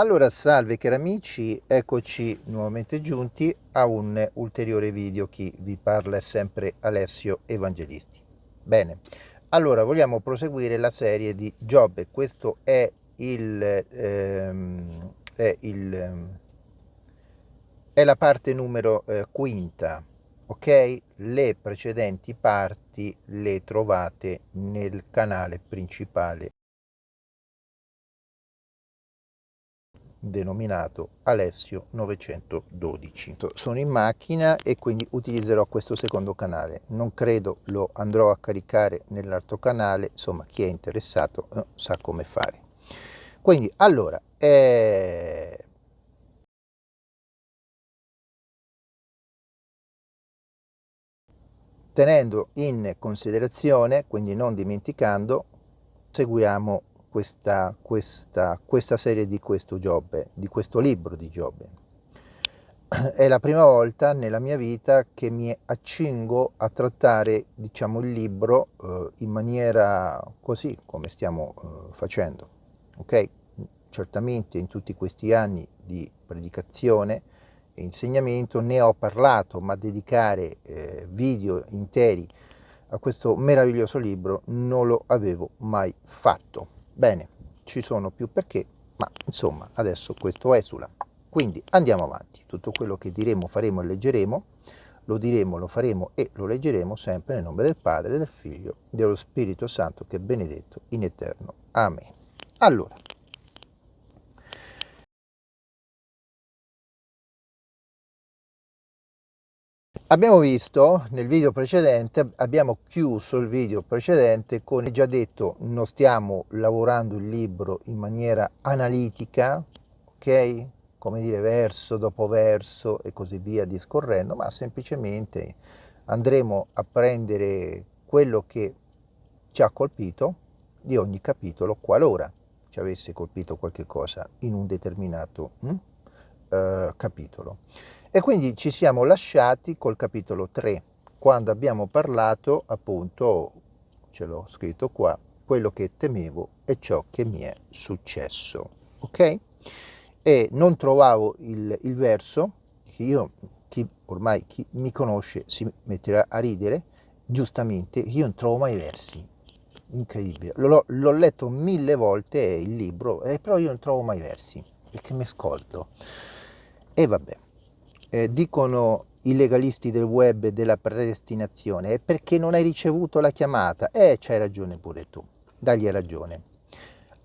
Allora, salve cari amici, eccoci nuovamente giunti a un ulteriore video. Chi vi parla è sempre Alessio Evangelisti. Bene, allora vogliamo proseguire la serie di Giobbe. Questo è il, ehm, è, il, è la parte numero eh, quinta, ok? Le precedenti parti le trovate nel canale principale denominato Alessio 912. Sono in macchina e quindi utilizzerò questo secondo canale. Non credo lo andrò a caricare nell'altro canale, insomma chi è interessato eh, sa come fare. Quindi allora, eh... tenendo in considerazione, quindi non dimenticando, seguiamo questa, questa, questa serie di questo Giobbe, di questo libro di Giobbe. È la prima volta nella mia vita che mi accingo a trattare diciamo, il libro eh, in maniera così come stiamo eh, facendo. Okay? Certamente in tutti questi anni di predicazione e insegnamento ne ho parlato, ma dedicare eh, video interi a questo meraviglioso libro non lo avevo mai fatto. Bene, ci sono più perché, ma insomma adesso questo esula. Quindi andiamo avanti, tutto quello che diremo, faremo e leggeremo, lo diremo, lo faremo e lo leggeremo sempre nel nome del Padre, del Figlio, dello Spirito Santo che è benedetto in eterno. Amen. Allora, Abbiamo visto nel video precedente, abbiamo chiuso il video precedente con, già detto, non stiamo lavorando il libro in maniera analitica, ok? Come dire verso dopo verso e così via discorrendo, ma semplicemente andremo a prendere quello che ci ha colpito di ogni capitolo qualora ci avesse colpito qualche cosa in un determinato hm, uh, capitolo. E quindi ci siamo lasciati col capitolo 3, quando abbiamo parlato, appunto, ce l'ho scritto qua, quello che temevo e ciò che mi è successo. Ok? E non trovavo il, il verso, che io, chi ormai chi mi conosce si metterà a ridere, giustamente, io non trovo mai versi. Incredibile. L'ho letto mille volte il libro, eh, però io non trovo mai versi, perché mi scoldo. E vabbè eh, dicono i legalisti del web della predestinazione, è perché non hai ricevuto la chiamata. Eh, c'hai ragione pure tu, dagli ragione.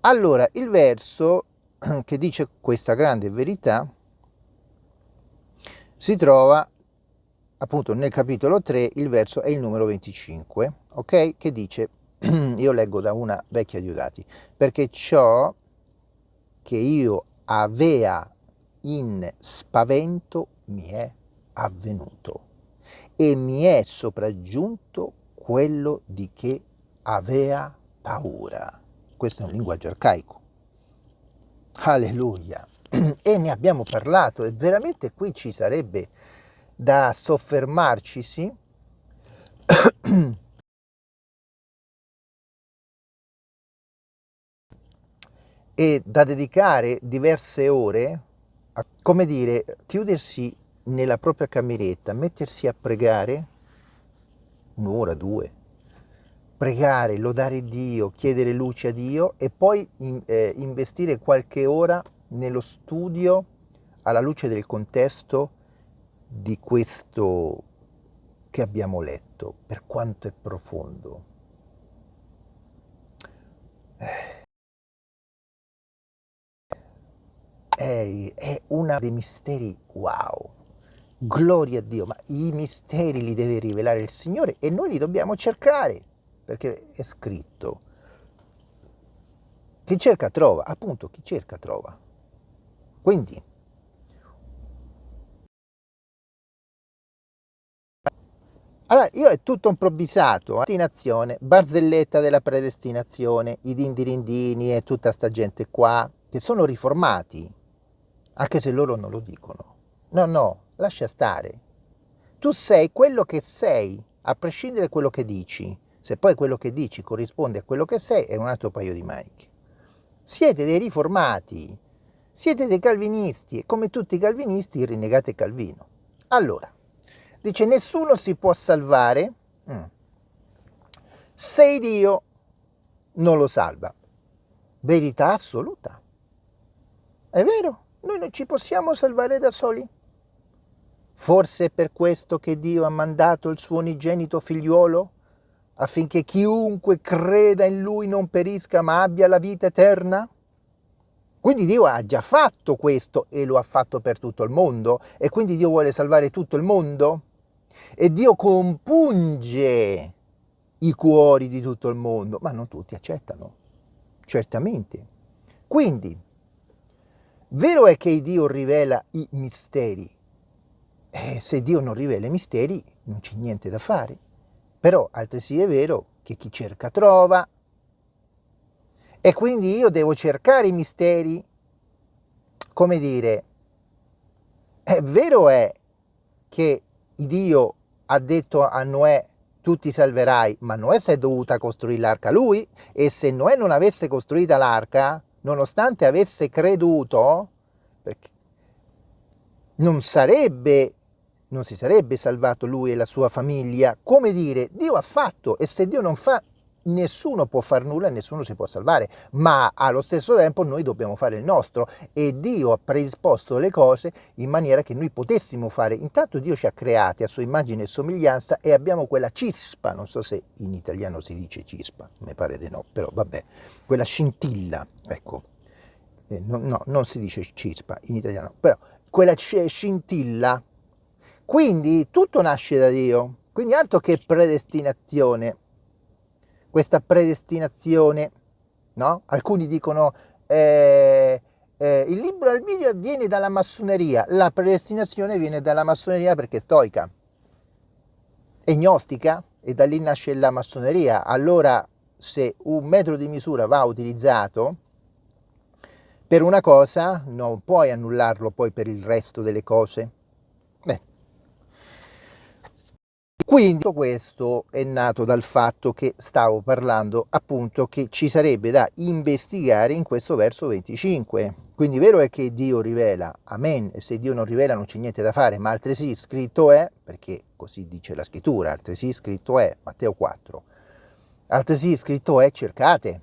Allora, il verso che dice questa grande verità si trova appunto nel capitolo 3, il verso è il numero 25, ok? Che dice, io leggo da una vecchia Diodati, perché ciò che io avea in spavento mi è avvenuto e mi è sopraggiunto quello di che avea paura. Questo è un linguaggio arcaico. Alleluia. E ne abbiamo parlato e veramente qui ci sarebbe da soffermarci, sì? e da dedicare diverse ore come dire, chiudersi nella propria cameretta, mettersi a pregare un'ora, due, pregare, lodare Dio, chiedere luce a Dio e poi in, eh, investire qualche ora nello studio alla luce del contesto di questo che abbiamo letto, per quanto è profondo. Eh. È, è uno dei misteri wow. Gloria a Dio, ma i misteri li deve rivelare il Signore e noi li dobbiamo cercare, perché è scritto. Chi cerca trova, appunto chi cerca trova. Quindi, Allora, io è tutto improvvisato, eh? barzelletta della predestinazione, i dindirindini e tutta sta gente qua, che sono riformati, anche se loro non lo dicono. No, no, lascia stare. Tu sei quello che sei, a prescindere da quello che dici. Se poi quello che dici corrisponde a quello che sei, è un altro paio di maniche. Siete dei riformati, Siete dei calvinisti e come tutti i calvinisti rinnegate Calvino. Allora, dice nessuno si può salvare mm, se Dio non lo salva. Verità assoluta. È vero, noi non ci possiamo salvare da soli. Forse è per questo che Dio ha mandato il suo unigenito figliuolo, affinché chiunque creda in lui non perisca ma abbia la vita eterna? Quindi Dio ha già fatto questo e lo ha fatto per tutto il mondo e quindi Dio vuole salvare tutto il mondo? E Dio compunge i cuori di tutto il mondo, ma non tutti accettano, certamente. Quindi, vero è che Dio rivela i misteri, eh, se Dio non rivela i misteri non c'è niente da fare, però altresì è vero che chi cerca trova, e quindi io devo cercare i misteri, come dire, è vero è che Dio ha detto a Noè tu ti salverai, ma Noè si è dovuta costruire l'arca lui e se Noè non avesse costruita l'arca, nonostante avesse creduto, non sarebbe non si sarebbe salvato lui e la sua famiglia. Come dire, Dio ha fatto e se Dio non fa nessuno può fare nulla e nessuno si può salvare, ma allo stesso tempo noi dobbiamo fare il nostro. E Dio ha predisposto le cose in maniera che noi potessimo fare. Intanto Dio ci ha creati a sua immagine e somiglianza e abbiamo quella cispa, non so se in italiano si dice cispa, mi pare di no, però vabbè, quella scintilla, ecco, eh, no, no, non si dice cispa in italiano, però quella scintilla, quindi tutto nasce da Dio, quindi altro che predestinazione, questa predestinazione, no? Alcuni dicono eh, eh, il libro al video viene dalla massoneria, la predestinazione viene dalla massoneria perché è stoica, è gnostica e da lì nasce la massoneria. Allora se un metro di misura va utilizzato per una cosa non puoi annullarlo poi per il resto delle cose. Quindi questo è nato dal fatto che stavo parlando appunto che ci sarebbe da investigare in questo verso 25. Quindi vero è che Dio rivela, amen, e se Dio non rivela non c'è niente da fare, ma altresì scritto è, perché così dice la scrittura, altresì scritto è, Matteo 4, altresì scritto è cercate.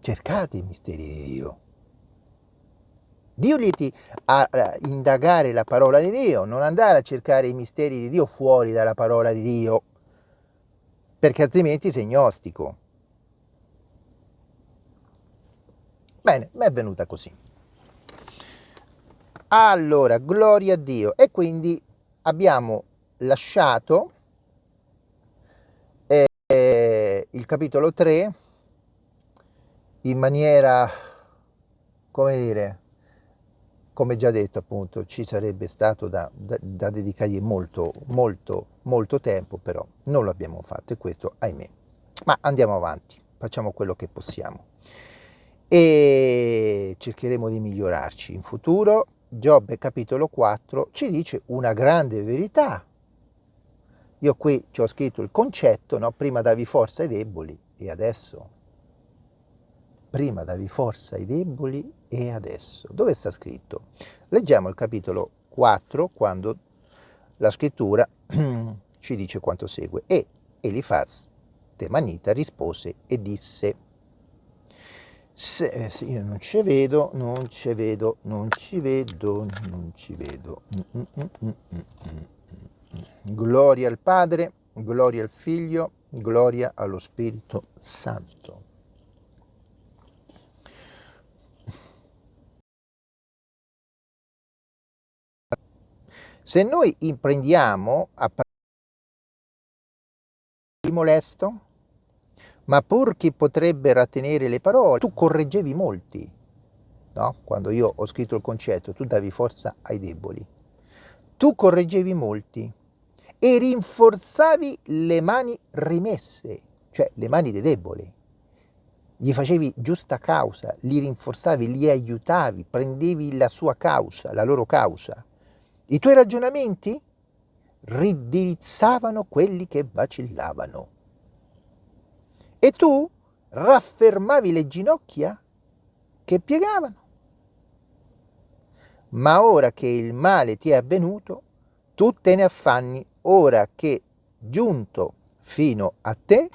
Cercate i misteri di Dio. Dio li a indagare la parola di Dio, non andare a cercare i misteri di Dio fuori dalla parola di Dio, perché altrimenti sei gnostico. Bene, mi è venuta così. Allora, gloria a Dio. E quindi abbiamo lasciato eh, il capitolo 3 in maniera, come dire, come già detto appunto ci sarebbe stato da, da, da dedicargli molto molto molto tempo però non l'abbiamo fatto e questo ahimè. Ma andiamo avanti facciamo quello che possiamo. E cercheremo di migliorarci in futuro. Giobbe capitolo 4 ci dice una grande verità. Io qui ci ho scritto il concetto no? prima davi forza ai deboli e adesso? Prima davi forza ai deboli e adesso. Dove sta scritto? Leggiamo il capitolo 4 quando la scrittura ci dice quanto segue. E Elifaz Temanita rispose e disse se, eh, se io non ci vedo, non ci vedo, non ci vedo, non ci vedo. Mm, mm, mm, gloria al Padre, gloria al Figlio, gloria allo Spirito Santo. Se noi imprendiamo a di molesto, ma pur chi potrebbe rattenere le parole, tu correggevi molti, no? Quando io ho scritto il concetto, tu davi forza ai deboli. Tu correggevi molti e rinforzavi le mani rimesse, cioè le mani dei deboli. Gli facevi giusta causa, li rinforzavi, li aiutavi, prendevi la sua causa, la loro causa. I tuoi ragionamenti ridirizzavano quelli che vacillavano. e tu raffermavi le ginocchia che piegavano. Ma ora che il male ti è avvenuto, tu te ne affanni, ora che giunto fino a te,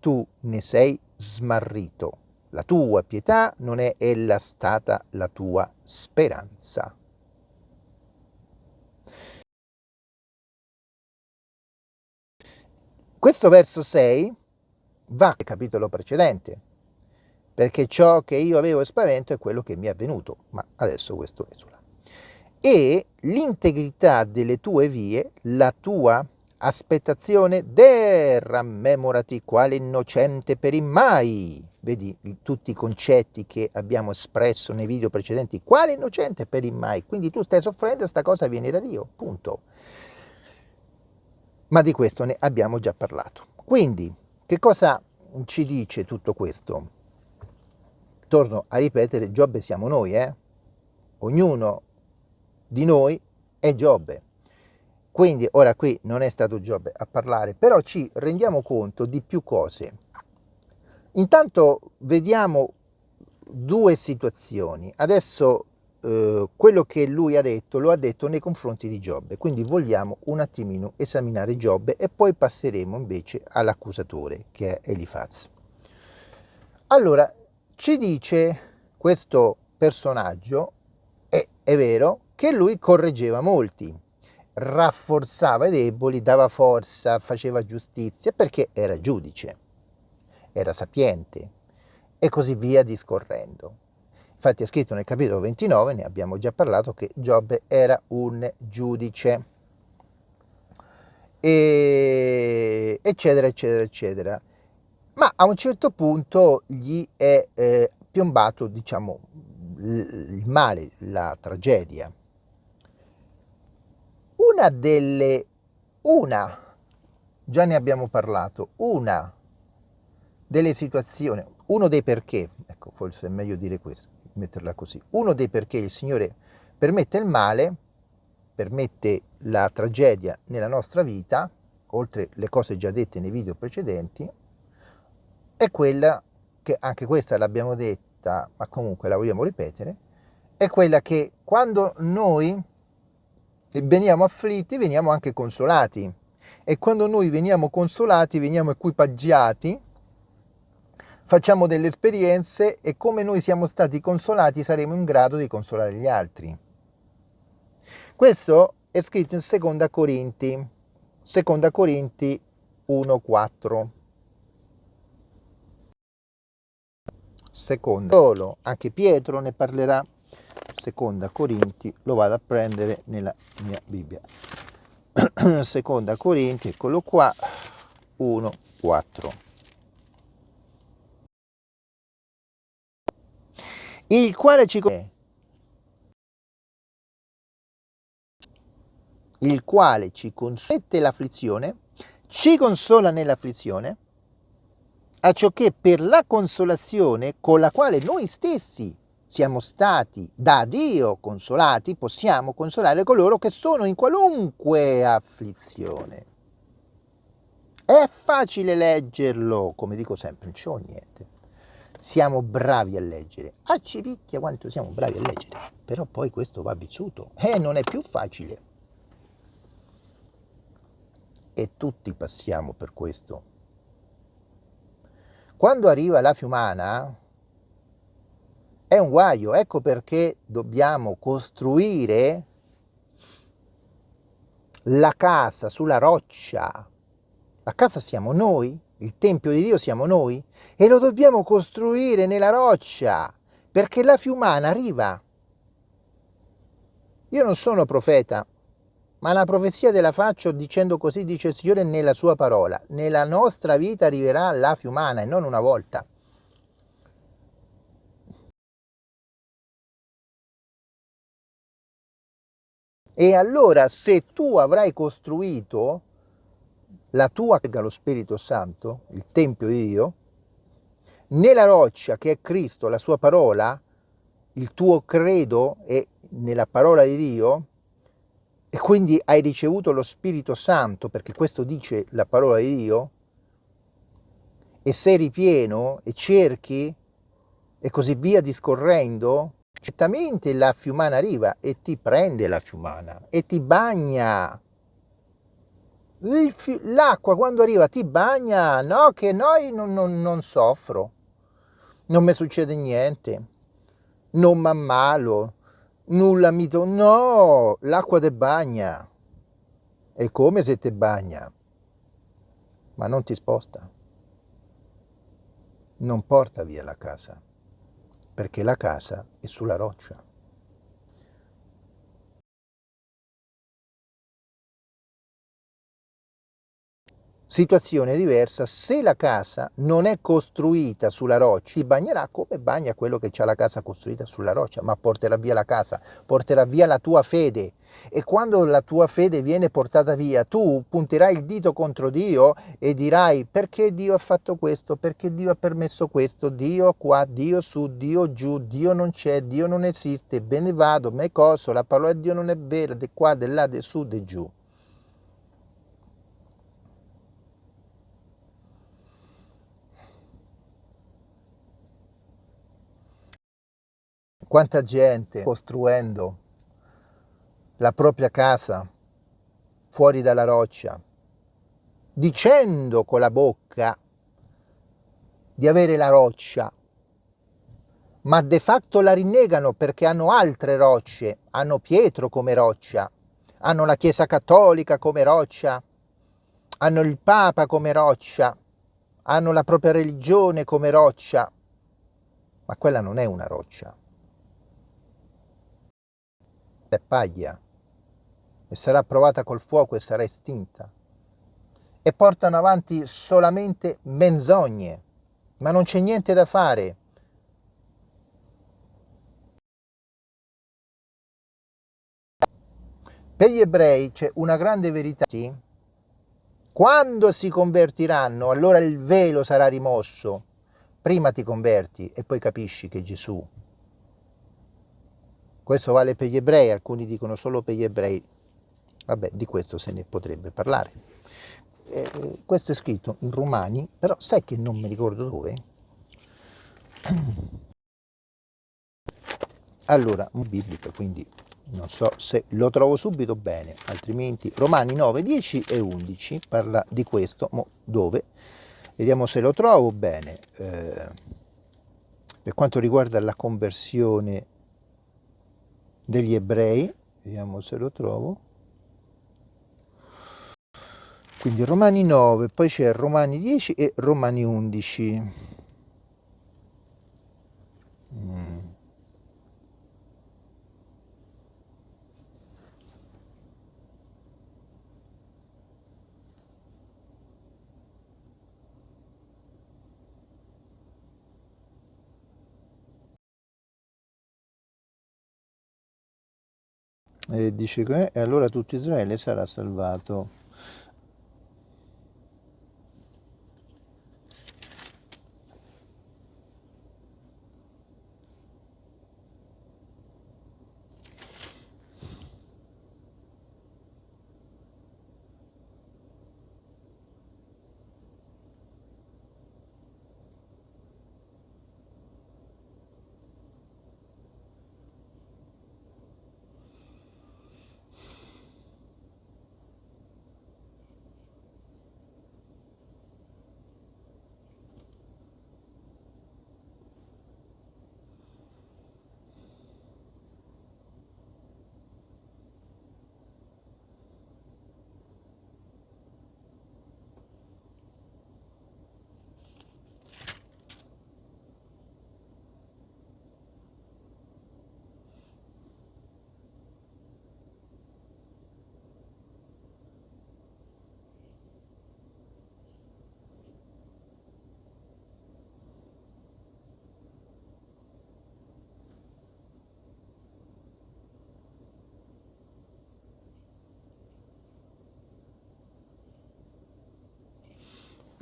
tu ne sei smarrito. La tua pietà non è ella stata la tua speranza. Questo verso 6 va al capitolo precedente, perché ciò che io avevo spavento è quello che mi è avvenuto, ma adesso questo esula. E l'integrità delle tue vie, la tua aspettazione, derammemorati quale innocente per immai. Vedi tutti i concetti che abbiamo espresso nei video precedenti, quale innocente per immai. Quindi tu stai soffrendo, sta cosa viene da Dio, punto. Ma di questo ne abbiamo già parlato. Quindi, che cosa ci dice tutto questo? Torno a ripetere, Giobbe siamo noi, eh? Ognuno di noi è Giobbe. Quindi ora qui non è stato Giobbe a parlare, però ci rendiamo conto di più cose. Intanto vediamo due situazioni. Adesso eh, quello che lui ha detto lo ha detto nei confronti di Giobbe, quindi vogliamo un attimino esaminare Giobbe e poi passeremo invece all'accusatore che è Elifaz. Allora, ci dice questo personaggio, e è vero, che lui correggeva molti, rafforzava i deboli, dava forza, faceva giustizia perché era giudice, era sapiente e così via discorrendo. Infatti è scritto nel capitolo 29, ne abbiamo già parlato, che Giobbe era un giudice, e eccetera, eccetera, eccetera. Ma a un certo punto gli è eh, piombato, diciamo, il male, la tragedia una delle, una, già ne abbiamo parlato, una delle situazioni, uno dei perché, ecco forse è meglio dire questo, metterla così, uno dei perché il Signore permette il male, permette la tragedia nella nostra vita, oltre le cose già dette nei video precedenti, è quella che anche questa l'abbiamo detta, ma comunque la vogliamo ripetere, è quella che quando noi veniamo afflitti, veniamo anche consolati. E quando noi veniamo consolati, veniamo equipaggiati, facciamo delle esperienze e come noi siamo stati consolati saremo in grado di consolare gli altri. Questo è scritto in Seconda Corinti, Seconda Corinti 1,4. Seconda, solo, anche Pietro ne parlerà seconda Corinti lo vado a prendere nella mia Bibbia seconda Corinti eccolo qua 1 il quale ci il quale ci consente l'afflizione ci consola nell'afflizione a ciò che per la consolazione con la quale noi stessi siamo stati da Dio consolati, possiamo consolare coloro che sono in qualunque afflizione. È facile leggerlo, come dico sempre, non c'ho niente. Siamo bravi a leggere. A cipicchia quanto siamo bravi a leggere. Però poi questo va vissuto. E eh, non è più facile. E tutti passiamo per questo. Quando arriva la fiumana, è un guaio, ecco perché dobbiamo costruire la casa sulla roccia. La casa siamo noi, il Tempio di Dio siamo noi e lo dobbiamo costruire nella roccia perché la fiumana arriva. Io non sono profeta, ma la profezia te la faccio dicendo così dice il Signore nella sua parola. Nella nostra vita arriverà la fiumana e non una volta. E allora se tu avrai costruito la tua, lo Spirito Santo, il Tempio di Dio, nella roccia che è Cristo, la sua parola, il tuo credo è nella parola di Dio, e quindi hai ricevuto lo Spirito Santo, perché questo dice la parola di Dio, e sei ripieno e cerchi e così via discorrendo, certamente la fiumana arriva e ti prende la fiumana e ti bagna. L'acqua quando arriva ti bagna, no che noi non, non, non soffro, non mi succede niente, non mi ammalo, nulla mi... To- no, l'acqua ti bagna, è come se ti bagna, ma non ti sposta, non porta via la casa perché la casa è sulla roccia. Situazione diversa, se la casa non è costruita sulla roccia, ti bagnerà come bagna quello che ha la casa costruita sulla roccia, ma porterà via la casa, porterà via la tua fede. E quando la tua fede viene portata via, tu punterai il dito contro Dio e dirai perché Dio ha fatto questo, perché Dio ha permesso questo, Dio qua, Dio su, Dio giù, Dio non c'è, Dio non esiste, bene vado, me coso, la parola di Dio non è vera, di qua, di là, di su, di giù. Quanta gente costruendo la propria casa fuori dalla roccia, dicendo con la bocca di avere la roccia, ma de facto la rinnegano perché hanno altre rocce, hanno Pietro come roccia, hanno la Chiesa Cattolica come roccia, hanno il Papa come roccia, hanno la propria religione come roccia, ma quella non è una roccia è paglia e sarà provata col fuoco e sarà estinta. E portano avanti solamente menzogne, ma non c'è niente da fare. Per gli ebrei c'è una grande verità. Quando si convertiranno, allora il velo sarà rimosso. Prima ti converti e poi capisci che Gesù questo vale per gli ebrei, alcuni dicono solo per gli ebrei. Vabbè, di questo se ne potrebbe parlare. Eh, questo è scritto in Romani, però sai che non mi ricordo dove? Allora, biblica, quindi non so se lo trovo subito bene, altrimenti Romani 9, 10 e 11 parla di questo, mo dove? Vediamo se lo trovo bene. Eh, per quanto riguarda la conversione degli ebrei, vediamo se lo trovo, quindi Romani 9, poi c'è Romani 10 e Romani 11. Mm. E dice che e allora tutto Israele sarà salvato.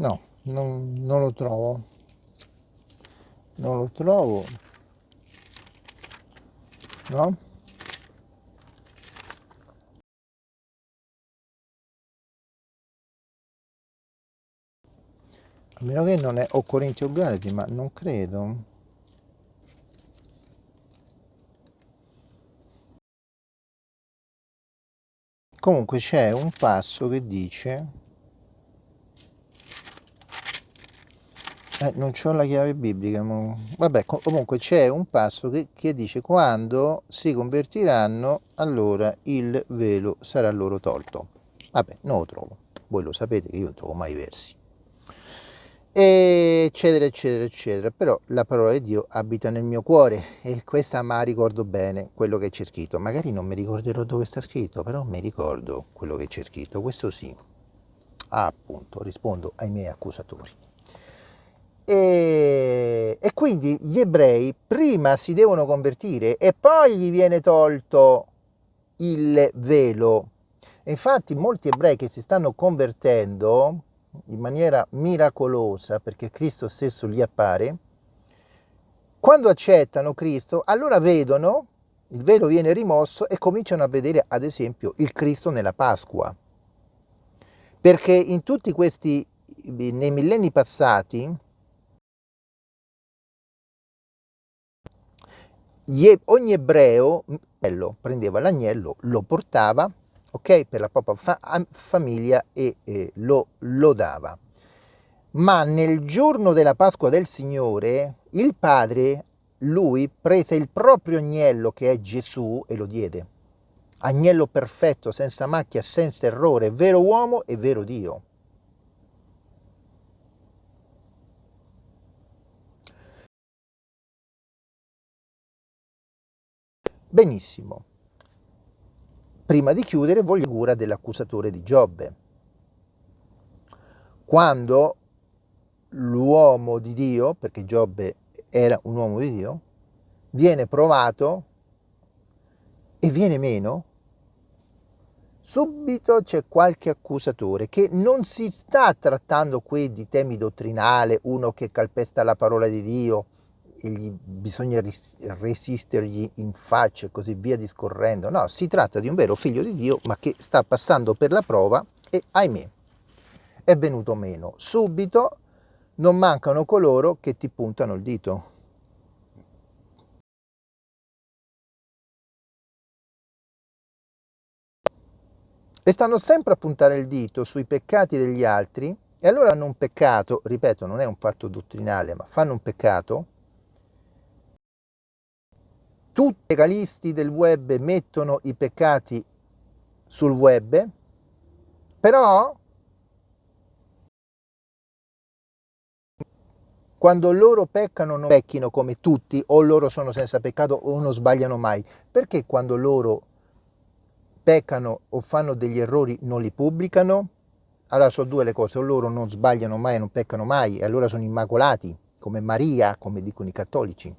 No, non, non lo trovo. Non lo trovo. No? A meno che non è o Corinti o Galati, ma non credo. Comunque c'è un passo che dice Eh, non ho la chiave biblica, ma... vabbè, comunque c'è un passo che, che, dice quando si convertiranno, allora il velo sarà loro tolto. Vabbè, non lo trovo, voi lo sapete che io non trovo mai versi. Eccetera, eccetera, eccetera. Però la parola di Dio abita nel mio cuore e questa ma ricordo bene quello che c'è scritto. Magari non mi ricorderò dove sta scritto, però mi ricordo quello che c'è scritto, questo sì. Ah, appunto, rispondo ai miei accusatori. E, e, quindi gli ebrei prima si devono convertire e poi gli viene tolto il velo. E infatti molti ebrei che si stanno convertendo in maniera miracolosa, perché Cristo stesso gli appare, quando accettano Cristo, allora vedono, il velo viene rimosso e cominciano a vedere ad esempio il Cristo nella Pasqua. Perché in tutti questi, nei millenni passati, ogni ebreo prendeva l'agnello, lo portava ok, per la propria fa famiglia e eh, lo, lo dava. Ma nel giorno della Pasqua del Signore, il padre, lui, prese il proprio agnello che è Gesù e lo diede. Agnello perfetto, senza macchia, senza errore, vero uomo e vero Dio. Benissimo. Prima di chiudere voglio cura dell'accusatore di Giobbe. Quando l'uomo di Dio, perché Giobbe era un uomo di Dio, viene provato e viene meno, subito c'è qualche accusatore che non si sta trattando qui di temi dottrinali, uno che calpesta la parola di Dio, e gli bisogna resistergli in faccia e così via discorrendo. No, si tratta di un vero figlio di Dio, ma che sta passando per la prova e, ahimè, è venuto meno. Subito non mancano coloro che ti puntano il dito. E stanno sempre a puntare il dito sui peccati degli altri e allora hanno un peccato, ripeto, non è un fatto dottrinale, ma fanno un peccato tutti i legalisti del web mettono i peccati sul web, però quando loro peccano non pecchino come tutti o loro sono senza peccato o non sbagliano mai. Perché quando loro peccano o fanno degli errori non li pubblicano? Allora sono due le cose, o loro non sbagliano mai non peccano mai e allora sono immacolati, come Maria, come dicono i cattolici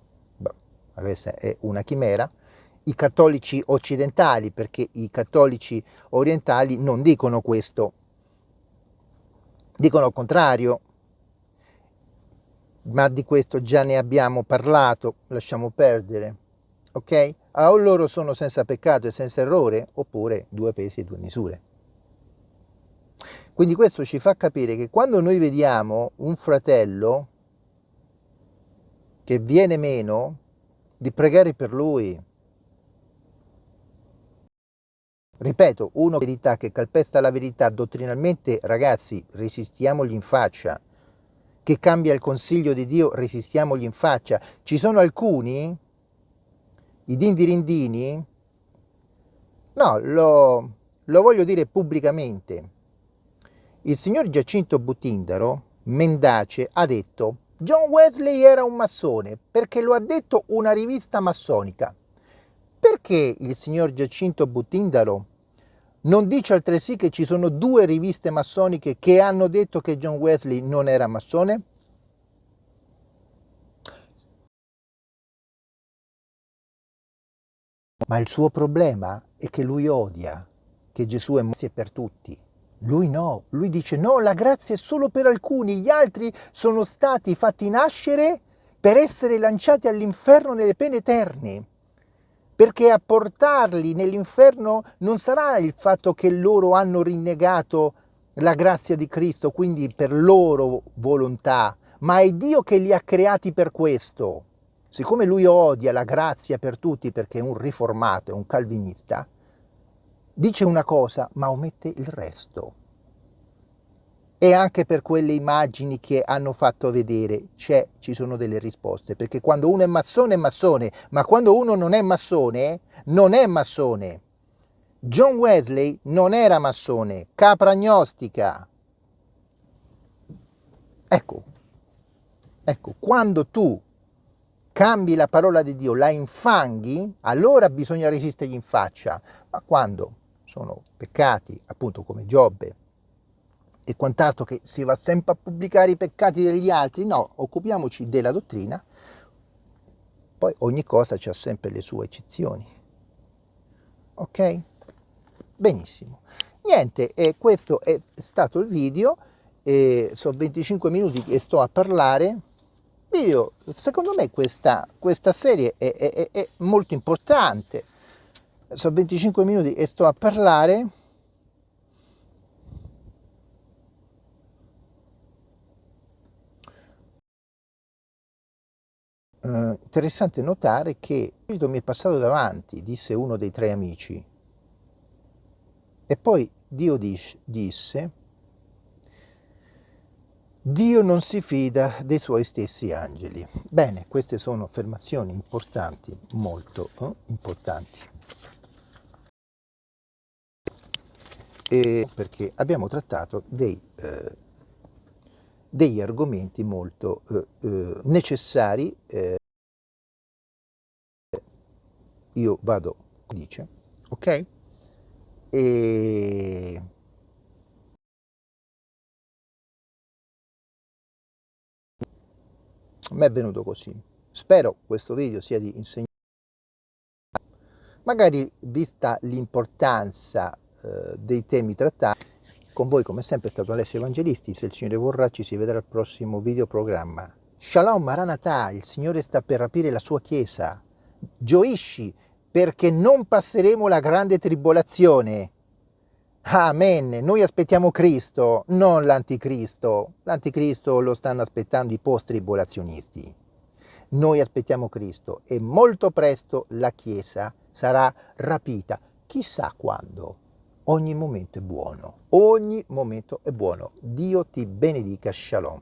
questa è una chimera, i cattolici occidentali, perché i cattolici orientali non dicono questo, dicono il contrario, ma di questo già ne abbiamo parlato, lasciamo perdere, ok? O loro sono senza peccato e senza errore, oppure due pesi e due misure. Quindi questo ci fa capire che quando noi vediamo un fratello che viene meno, di pregare per lui. Ripeto, una verità che calpesta la verità dottrinalmente, ragazzi, resistiamogli in faccia. Che cambia il consiglio di Dio, resistiamogli in faccia. Ci sono alcuni, i dindirindini, no, lo, lo voglio dire pubblicamente. Il signor Giacinto Butindaro, mendace, ha detto John Wesley era un massone perché lo ha detto una rivista massonica. Perché il signor Giacinto Buttindaro non dice altresì che ci sono due riviste massoniche che hanno detto che John Wesley non era massone? Ma il suo problema è che lui odia che Gesù è per tutti. Lui no, lui dice no, la grazia è solo per alcuni, gli altri sono stati fatti nascere per essere lanciati all'inferno nelle pene eterne. Perché a portarli nell'inferno non sarà il fatto che loro hanno rinnegato la grazia di Cristo, quindi per loro volontà, ma è Dio che li ha creati per questo. Siccome lui odia la grazia per tutti perché è un riformato, è un calvinista, dice una cosa ma omette il resto. E anche per quelle immagini che hanno fatto vedere ci sono delle risposte, perché quando uno è massone è massone, ma quando uno non è massone, non è massone. John Wesley non era massone, capra gnostica. Ecco, ecco, quando tu cambi la parola di Dio, la infanghi, allora bisogna resistergli in faccia. Ma quando sono peccati, appunto come Giobbe e quant'altro, che si va sempre a pubblicare i peccati degli altri, no, occupiamoci della dottrina, poi ogni cosa ha sempre le sue eccezioni. Ok? Benissimo. Niente, e questo è stato il video, e sono 25 minuti che sto a parlare. Io, secondo me questa, questa serie è, è, è molto importante. Sono 25 minuti e sto a parlare. Uh, interessante notare che il mi è passato davanti, disse uno dei tre amici, e poi Dio disse, Dio non si fida dei suoi stessi angeli. Bene, queste sono affermazioni importanti, molto eh, importanti. E perché abbiamo trattato dei, eh, degli argomenti molto eh, eh necessari. Eh. io vado, dice, ok? e mi è venuto così spero questo video sia di insegnamento magari vista l'importanza eh, dei temi trattati con voi come sempre è stato Alessio Evangelisti se il Signore vorrà ci si vedrà al prossimo video programma Shalom Maranatha il Signore sta per rapire la sua chiesa gioisci perché non passeremo la grande tribolazione. Amen. Noi aspettiamo Cristo, non l'anticristo. L'anticristo lo stanno aspettando i post-tribolazionisti. Noi aspettiamo Cristo e molto presto la Chiesa sarà rapita. Chissà quando. Ogni momento è buono. Ogni momento è buono. Dio ti benedica. Shalom.